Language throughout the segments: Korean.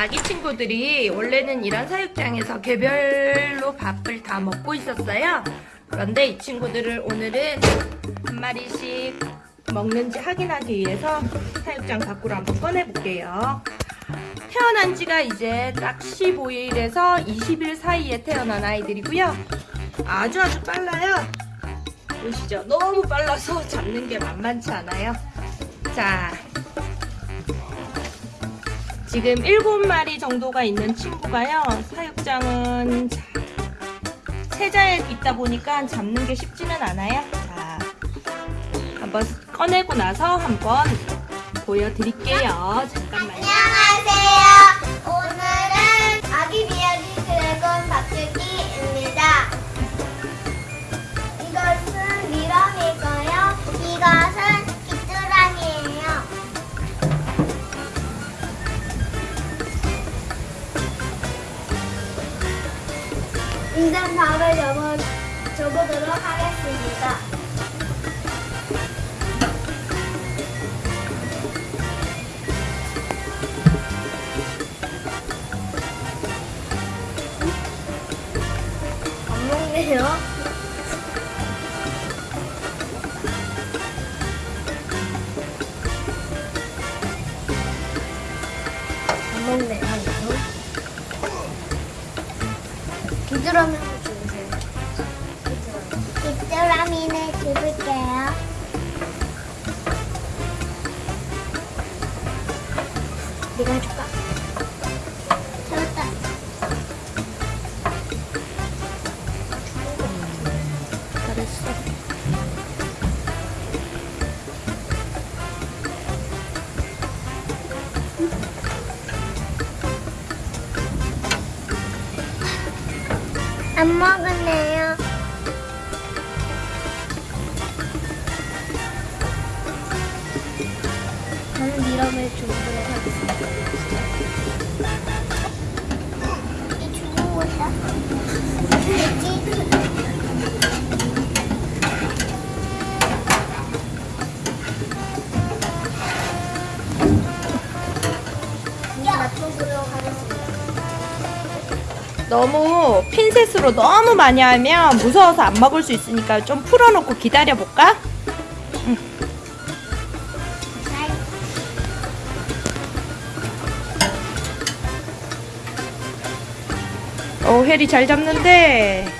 아기 친구들이 원래는 이런 사육장에서 개별로 밥을 다 먹고 있었어요. 그런데 이 친구들을 오늘은 한 마리씩 먹는지 확인하기 위해서 사육장 밖으로 한번 꺼내볼게요. 태어난 지가 이제 딱 15일에서 20일 사이에 태어난 아이들이고요. 아주 아주 빨라요. 보시죠. 너무 빨라서 잡는 게 만만치 않아요. 자, 지금 7마리 정도가 있는 친구가요. 사육장은 자, 세자에 있다 보니까 잡는 게 쉽지는 않아요. 자, 한번 꺼내고 나서 한번 보여드릴게요. 잠깐만요. 이제 밥을 접어, 접어보도록 하겠습니다. 안 먹네요. 안 먹네요. 귀뚜라미 한번 주세요. 귀뚜라미를 집을게요. 네가 해줄까? 안 먹을래요. 저는 미럼을 주도록 하겠습니다. 이 죽은 거다. 너무 핀셋으로 너무 많이 하면 무서워서 안 먹을 수 있으니까 좀 풀어놓고 기다려볼까? 잘 오, 혜리 잘 잡는데.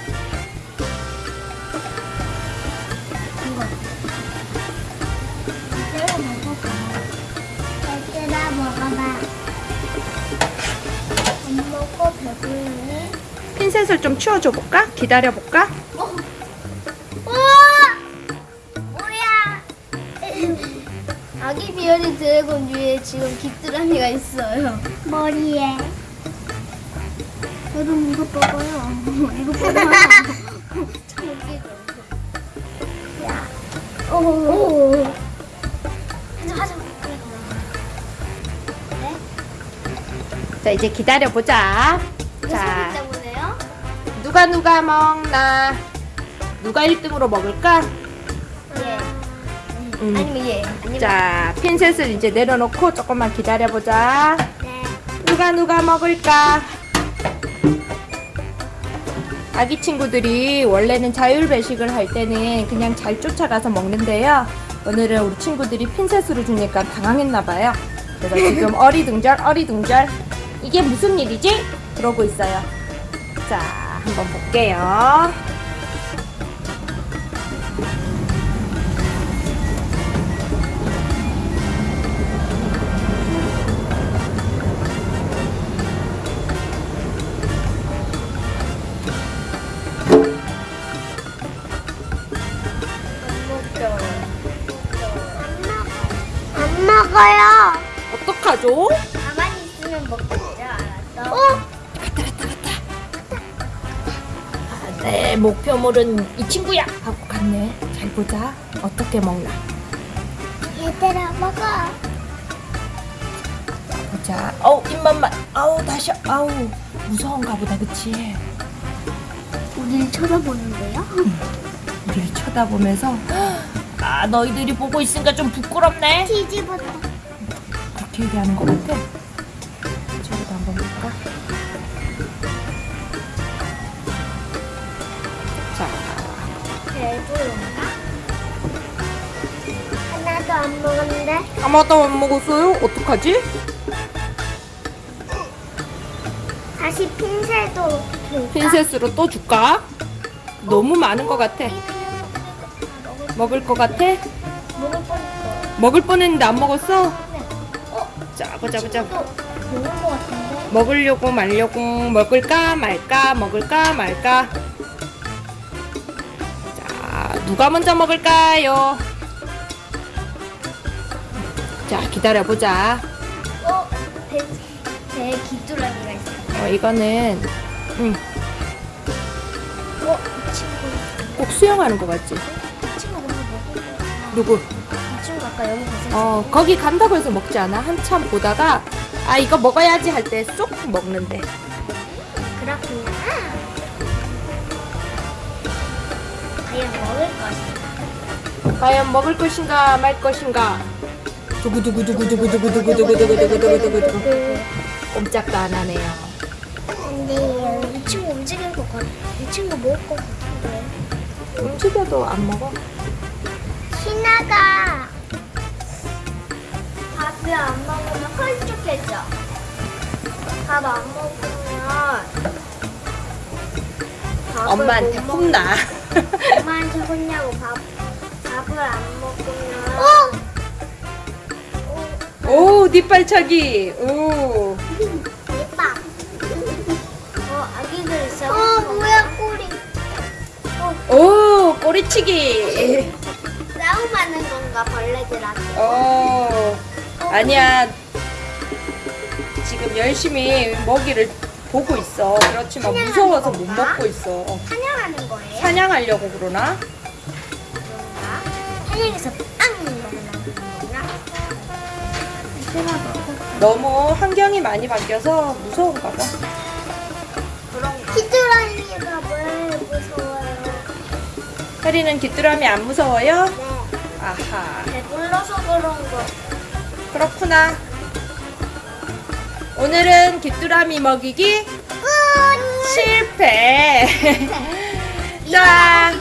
핀셋을 좀 치워줘 볼까? 기다려 볼까? 어. 우와! 뭐야? 아기 비어리 드래곤 위에 지금 귀뚜라미가 있어요. 머리에. 저도 무섭다고요. 이거 봐봐. 참 웃기죠. 야. 오. 하자, 하자. 네? 자, 이제 기다려 보자. 자. 누가 누가 먹나? 누가 1등으로 먹을까? 예. 음. 아니면 예. 아니면 자, 핀셋을 이제 내려놓고 조금만 기다려보자. 네. 누가 누가 먹을까? 아기 친구들이 원래는 자율 배식을 할 때는 그냥 잘 쫓아가서 먹는데요. 오늘은 우리 친구들이 핀셋으로 주니까 당황했나봐요. 그래서 지금 어리둥절 어리둥절 이게 무슨 일이지? 그러고 있어요. 자, 한번 볼게요. 안 먹어요. 어떡하죠? 가만히 있으면 먹겠죠, 알았어? 어? 아, 네, 목표물은 이 친구야! 하고 갔네. 잘 보자. 어떻게 먹나. 얘들아, 먹어. 보자. 어우, 입맛만. 아우, 다시. 아우, 무서운가 보다, 그치? 우리를 쳐다보는데요? 우리를 쳐다보면서 아 너희들이 보고 있으니까 좀 부끄럽네 뒤집었다. 그렇게 얘기하는 것 같아 저기다 먹을까? 배부른가? 하나도 안 먹었는데? 아마도 안 먹었어요? 어떡하지? 다시 핀셋도 줄까? 핀셋으로 또 줄까? 너무 많은 것 같아. 먹을 것 같아? 먹을 뻔했어. 먹을 뻔했는데 안 먹었어? 네. 또 먹을 것 같은데? 먹으려고 말려고 먹을까 말까 먹을까 말까 자 누가 먼저 먹을까요 자 기다려보자 어? 배, 배에 귀뚜라미가 있어. 어 이거는 응, 어? 이 친구. 꼭 수영하는 거 같지 이 친구 먼저 먹을. 누구 이 친구 아까 여기 가서 어 거기 간다고 해서 먹지 않아 한참 보다가 아 이거 먹어야지 할 때 쏙 먹는데 그렇구나. 과연 먹을 것인가? 과연 먹을 것인가 말 것인가 두구두구두구두구두구두구두구두구두구두구두구 꼼짝도 안 하네요 근데 이 친구 움직일 것 같아. 이 친구 먹을 것 같은데. 움직여도 안 먹어 신나가 밥을 안 먹으면 헐쭉해져. 밥 안 먹으면 엄마한테 못 혼나 먹- 엄마한테 혼나고 밥 밥을 안 먹으면. 오 뒷발차기. 오. 대박. 어 아기들 있어. 어. 뭐야 꼬리. 어. 오 꼬리치기. 싸움하는 건가 벌레들한테. 어. 아니야. 지금 열심히 먹이를 보고 있어 그렇지만 무서워서 못 먹고 있어 어, 사냥하는 거예요? 사냥하려고 그러나 그런가? 사냥해서 빵 너무 환경이 많이 바뀌어서 무서운가 봐? 히드라미가 왜 무서워요? 혜리는 귀뚜라미 안 무서워요? 네. 아하 배불러서 그런 거. 그렇구나 오늘은 귀뚜라미 먹이기 끝! 실패 자